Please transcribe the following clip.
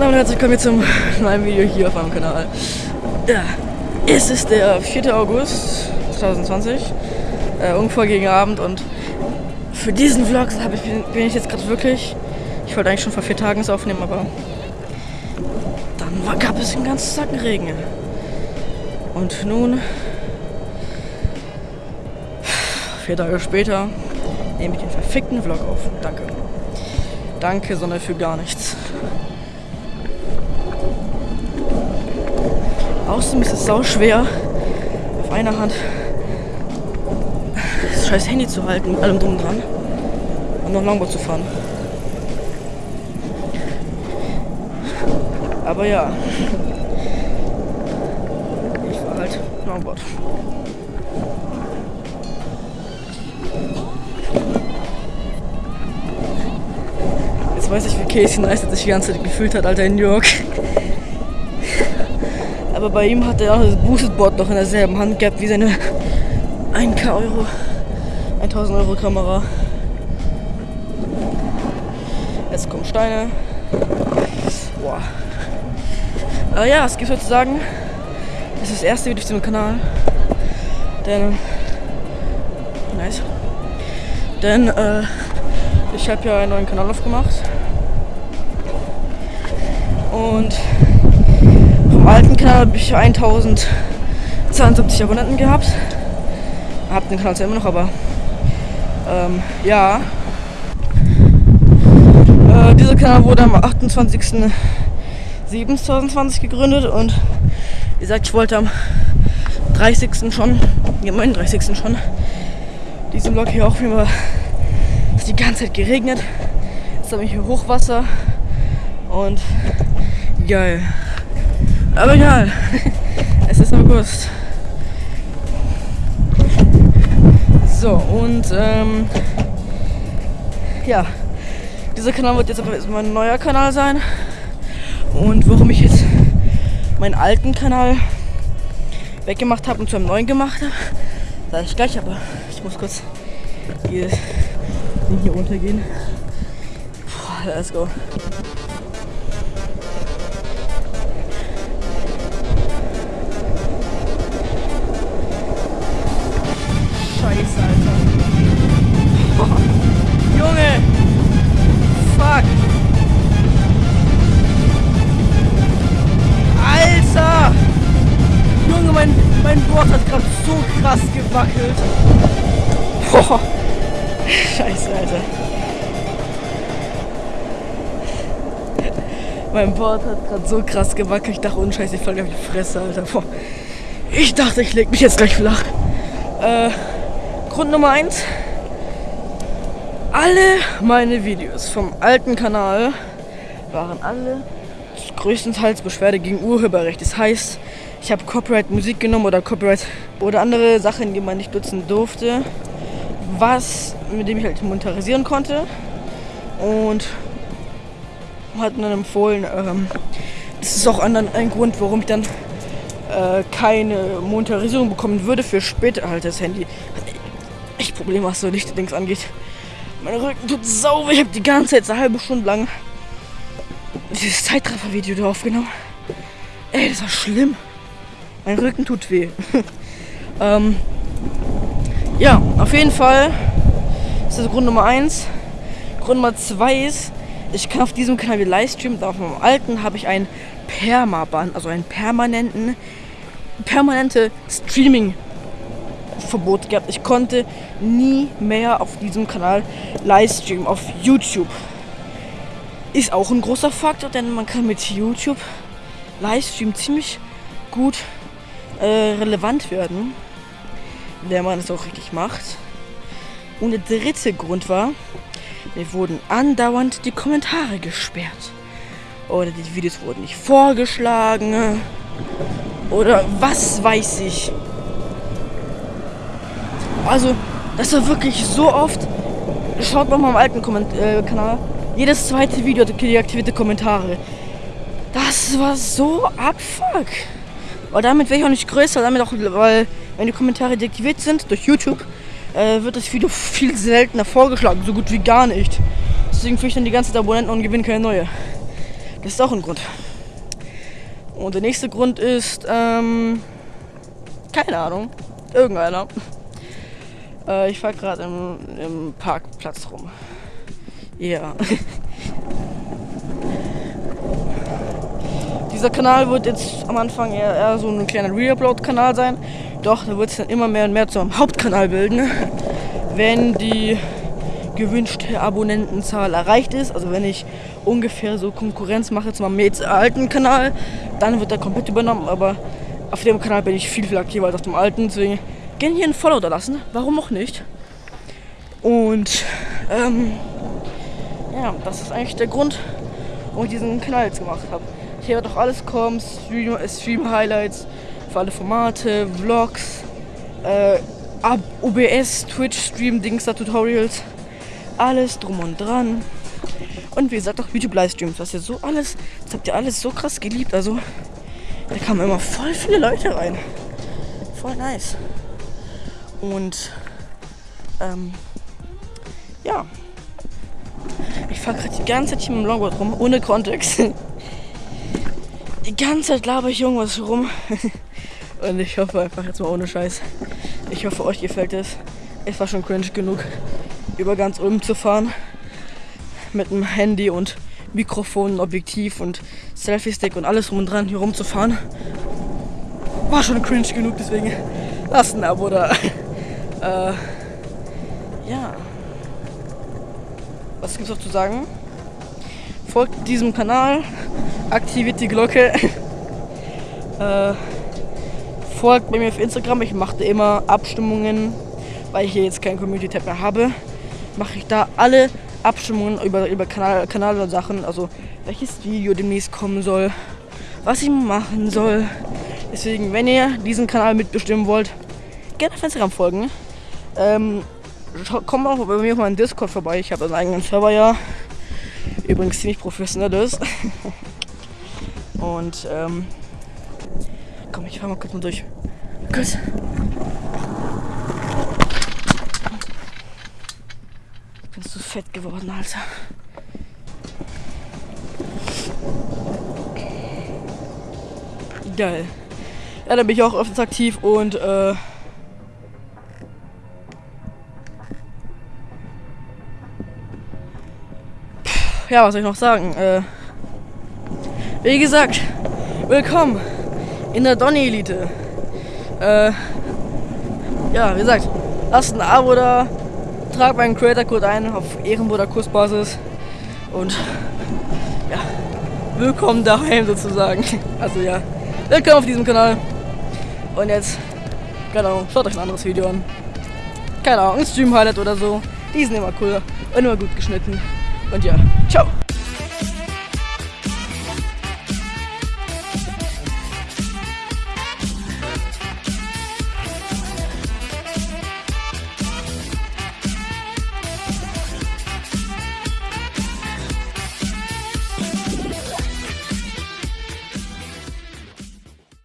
Und damit herzlich willkommen zum neuen Video hier auf meinem Kanal. Ja, es ist der 4. August 2020, äh, ungefähr gegen Abend und für diesen Vlog ich, bin ich jetzt gerade wirklich, ich wollte eigentlich schon vor vier Tagen es aufnehmen, aber dann war, gab es den ganzen Tag Regen. Und nun, vier Tage später, nehme ich den verfickten Vlog auf. Danke. Danke, sondern für gar nichts. Außerdem ist es sau schwer, auf einer Hand das scheiß Handy zu halten, mit allem drum dran und noch Longboard zu fahren. Aber ja, ich fahre halt Longboard. Jetzt weiß ich, wie Casey Neistat sich die ganze Zeit gefühlt hat, Alter, in New York. Aber bei ihm hat er auch das Boosted-Board noch in derselben Hand gehabt wie seine 1K Euro, 1000 Euro Kamera. Jetzt kommen Steine. Boah. Aber ja, es gibt sozusagen, das ist das erste Video auf dem Kanal. Denn, nice. Denn, äh, ich habe ja einen neuen Kanal aufgemacht. Und alten Kanal habe ich 1072 Abonnenten gehabt. Hab den Kanal zwar immer noch, aber ähm, ja. Äh, dieser Kanal wurde am 28.07.2020 gegründet und wie gesagt, ich wollte am 30. schon, ja, 39. schon, diesen Vlog hier auch filmen, es die ganze Zeit geregnet. Jetzt habe ich hier Hochwasser und geil. Aber egal. Es ist August. So, und ähm, ja, dieser Kanal wird jetzt mein neuer Kanal sein. Und warum ich jetzt meinen alten Kanal weggemacht habe und zu einem neuen gemacht habe, sage ich gleich, aber ich muss kurz hier, hier runtergehen. Puh, let's go. Krass gewackelt. Boah. Scheiße, Alter. Mein Board hat gerade so krass gewackelt. Ich dachte, Scheiße, ich falle auf die Fresse, Alter. Boah. Ich dachte, ich leg mich jetzt gleich flach. Äh, Grund Nummer 1. Alle meine Videos vom alten Kanal waren alle größtenteils Beschwerde gegen Urheberrecht. Das heißt, ich habe Copyright Musik genommen oder Copyright oder andere Sachen, die man nicht nutzen durfte, was mit dem ich halt monetarisieren konnte und hat dann empfohlen, ähm, das ist auch ein Grund, warum ich dann äh, keine Monetarisierung bekommen würde für später halt das Handy. Echt Probleme, was so Lichtdings angeht. Mein Rücken tut sau weh. Ich habe die ganze Zeit eine halbe Stunde lang dieses Zeitraffer-Video da aufgenommen. Ey, das war schlimm. Mein Rücken tut weh. ähm, ja, auf jeden Fall. Das ist Grund Nummer 1. Grund Nummer 2 ist, ich kann auf diesem Kanal livestreamen. Auf meinem alten habe ich einen Permaban, also einen permanenten, permanente Streaming Verbot gehabt. Ich konnte nie mehr auf diesem Kanal livestreamen auf YouTube. Ist auch ein großer Faktor, denn man kann mit YouTube Livestream ziemlich gut äh, relevant werden, wenn man es auch richtig macht. Und der dritte Grund war, mir wurden andauernd die Kommentare gesperrt. Oder die Videos wurden nicht vorgeschlagen. Oder was weiß ich. Also, das war wirklich so oft. Schaut mal meinem alten Komment äh, Kanal. Jedes zweite Video hat deaktivierte Kommentare. Das war so abfuck. Aber damit wäre ich auch nicht größer, damit auch, weil wenn die Kommentare deaktiviert sind durch YouTube, äh, wird das Video viel seltener vorgeschlagen, so gut wie gar nicht. Deswegen führe ich dann die ganzen Abonnenten und gewinne keine neue. Das ist auch ein Grund. Und der nächste Grund ist, ähm, keine Ahnung, irgendeiner. Äh, ich fahre gerade im, im Parkplatz rum. Ja. Dieser Kanal wird jetzt am Anfang eher, eher so ein kleiner Reupload-Kanal sein. Doch, da wird es dann immer mehr und mehr zum Hauptkanal bilden, wenn die gewünschte Abonnentenzahl erreicht ist. Also wenn ich ungefähr so Konkurrenz mache zu meinem jetzt alten Kanal, dann wird er komplett übernommen. Aber auf dem Kanal bin ich viel, viel aktiver als auf dem alten. Deswegen gerne hier ein Follow da lassen. Warum auch nicht? Und ähm, ja, das ist eigentlich der Grund, warum ich diesen Kanal jetzt gemacht habe. Hier wird auch alles kommen, Stream, Stream Highlights für alle Formate, Vlogs, äh, OBS, Twitch Stream, Dingster Tutorials, alles drum und dran. Und wie gesagt auch YouTube Livestreams, was ihr so alles, das habt ihr alles so krass geliebt, also da kamen immer voll viele Leute rein. Voll nice. Und ähm, ja. Ich fahre gerade die ganze Zeit hier mit dem Longboard rum, ohne Kontext. Die ganze Zeit laber ich irgendwas rum. Und ich hoffe einfach jetzt mal ohne Scheiß. Ich hoffe, euch gefällt es. Es war schon cringe genug, über ganz Ulm zu fahren. Mit einem Handy und Mikrofon, Objektiv und Selfie-Stick und alles rum und dran hier rumzufahren. War schon cringe genug, deswegen lasst ein Abo da. äh, ja. Was gibt's noch zu sagen? Folgt diesem Kanal, aktiviert die Glocke. äh, folgt mir auf Instagram. Ich mache immer Abstimmungen, weil ich hier jetzt kein Community-Tab mehr habe. Mache ich da alle Abstimmungen über, über Kanal, Kanal Sachen, also welches Video demnächst kommen soll, was ich machen soll. Deswegen, wenn ihr diesen Kanal mitbestimmen wollt, gerne auf Instagram folgen. Ähm, kommt auch bei mir auf meinen Discord vorbei. Ich habe einen eigenen Server ja. Übrigens ziemlich professionell ist. Und ähm, komm, ich fahr mal kurz mal durch. Kurz. Ich bin so fett geworden, Alter. Geil. Ja, da bin ich auch öfters aktiv und äh, ja, was soll ich noch sagen? Äh, wie gesagt, willkommen in der Donny-Elite. Äh, ja, wie gesagt, lasst ein Abo da, tragt meinen Creator-Code ein auf Ehrenburger Kursbasis und ja, willkommen daheim sozusagen. Also ja, willkommen auf diesem Kanal. Und jetzt, Ahnung, schaut euch ein anderes Video an. Keine Ahnung, ein Stream-Highlight oder so. Die sind immer cool und immer gut geschnitten. Und ja, ciao.